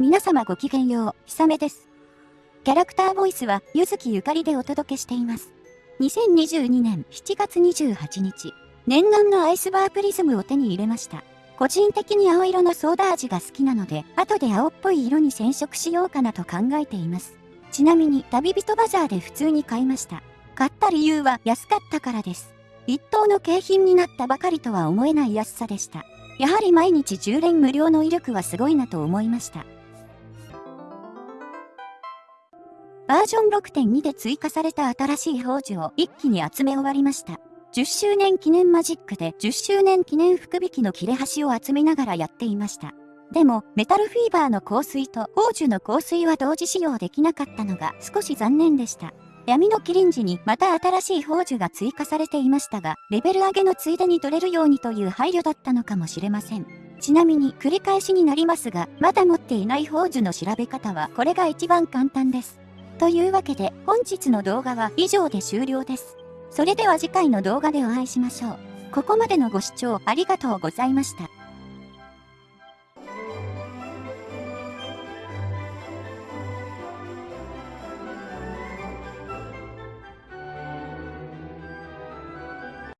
皆様ごきげんよう、ひさめです。キャラクターボイスは、ゆずきゆかりでお届けしています。2022年7月28日、念願のアイスバープリズムを手に入れました。個人的に青色のソーダ味が好きなので、後で青っぽい色に染色しようかなと考えています。ちなみに、旅人バザーで普通に買いました。買った理由は安かったからです。一等の景品になったばかりとは思えない安さでした。やはり毎日10連無料の威力はすごいなと思いました。バージョン6.2で追加された新しい宝珠を一気に集め終わりました。10周年記念マジックで10周年記念福引きの切れ端を集めながらやっていました。でも、メタルフィーバーの香水と宝珠の香水は同時使用できなかったのが少し残念でした。闇のキリンジにまた新しい宝珠が追加されていましたが、レベル上げのついでに取れるようにという配慮だったのかもしれません。ちなみに繰り返しになりますが、まだ持っていない宝珠の調べ方はこれが一番簡単です。というわけで本日の動画は以上で終了です。それでは次回の動画でお会いしましょう。ここまでのご視聴ありがとうございました。